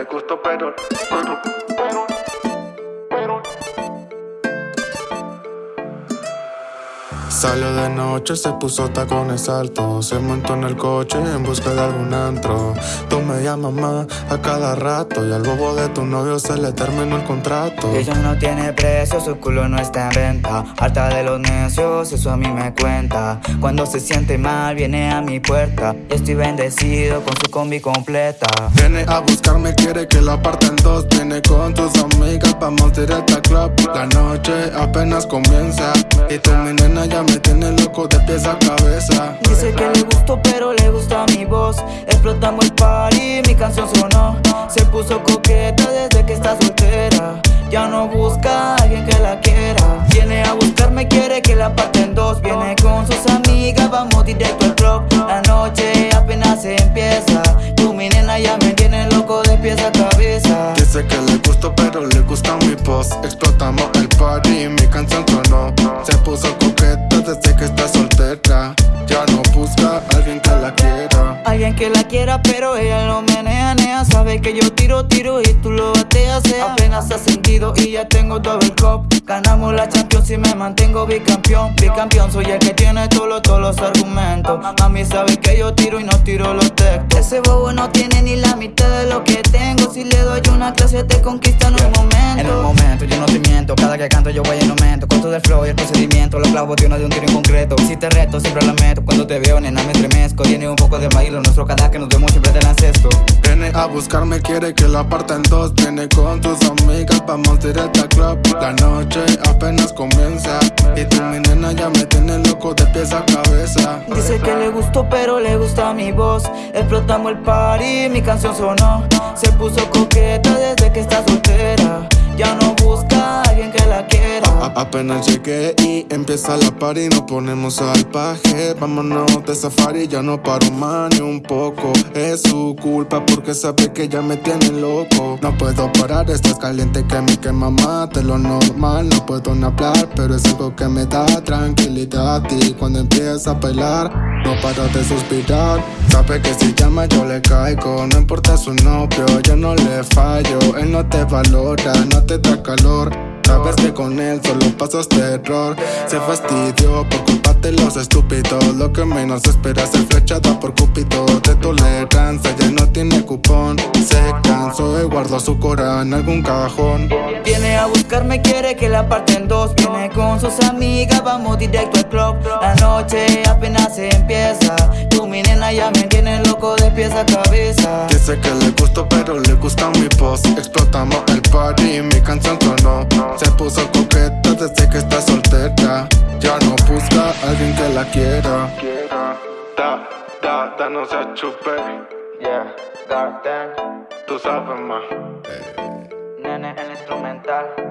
le gustó, pero, pero, Salió de noche, se puso tacones altos Se montó en el coche en busca de algún antro. Tú me llamas más a cada rato Y al bobo de tu novio se le terminó el contrato. Ella no tiene precio, su culo no está en venta. Harta de los necios, eso a mí me cuenta. Cuando se siente mal viene a mi puerta. Y estoy bendecido con su combi completa. Viene a buscarme, quiere que la parten dos. Viene con tus amigas, vamos directo al club. La noche apenas comienza Y tú mi nena ya me tiene loco de pies a cabeza. Dice que le gustó, pero le gusta mi voz. Explotamos el party, mi canción sonó. Se puso coqueta desde que está soltera. Ya no busca a alguien que la quiera. Viene a buscarme, quiere que la parten dos. Viene con sus amigas, vamos directo al club. La noche apenas se empieza. Tu mi nena ya me tiene loco de pies a cabeza. Dice que le gustó, pero le gusta mi voz. Explotamos el party, mi canción sonó. Se puso coqueta desde que está soltera. Ya no busca a alguien que la quiera. Alguien que la quiera, pero ella lo menea, nea. Sabe que yo tiro, tiro y tú lo bateas, sea. Apenas ha sentido y ya tengo el cop. Ganamos la Champions y me mantengo bicampeón. Bicampeón, soy el que tiene todos todos los argumentos. Mami sabe que yo tiro y no tiro los textos. Ese bobo no tiene ni la mitad de lo que tengo. Si le doy una clase, te conquista en un momento. En un momento, yo no te miento. Cada que canto, yo voy en aumento. Con todo el flow y el procedimiento, los clavos de uno de un tiro en concreto. Si te reto, siempre lo meto. Cuando te veo, nena, me estremezco. Tiene un poco de bailo, nuestro cada que nos vemos siempre te lancesto. Viene a buscarme, quiere que la parta dos. Viene con tus amigas, vamos directo al club. La noche apenas comienza. Y tú, mi nena, ya me tiene loco de pies a cabeza. Dice que le gustó, pero le gusta mi voz. Explotamos el party, mi canción sonó. Se puso coqueta desde que está soltera. Ya no busca a alguien que la quiera. Apenas llegué y empieza la party, nos ponemos al paje. Vámonos de safari, ya no paro más ni un poco. Es su culpa porque sabe que ya me tiene loco. No puedo parar, estás caliente que me quema más de lo normal. No puedo ni hablar, pero es algo que me da tranquilidad. Y cuando empieza a bailar, no paro de suspirar. Sabe que si llama yo le caigo, no importa su novio, yo no le fallo. No te valora, no te da calor. Sabes que con él solo pasas terror Se fastidió por culpa de los estúpidos Lo que menos esperas es flechada por Cúpido De tolerancia ya no tiene cupón Se cansó y guardó su cora en algún cajón Viene a buscarme, quiere que la parten dos. Viene con sus amigas, vamos directo al club. La noche apenas empieza. Tu mi nena ya me tiene loco de pies a cabeza. Dice que le gustó pero le gusta mi voz. Explotamos el party y mi canción sonó. Se puso coqueta desde que está soltera. Ya no busca a alguien que la quiera. Da, da, da, no se chupe. Yeah, Garden, Tú sabes más. Nene el instrumental.